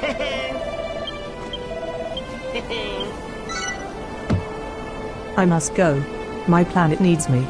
I must go. My planet needs me.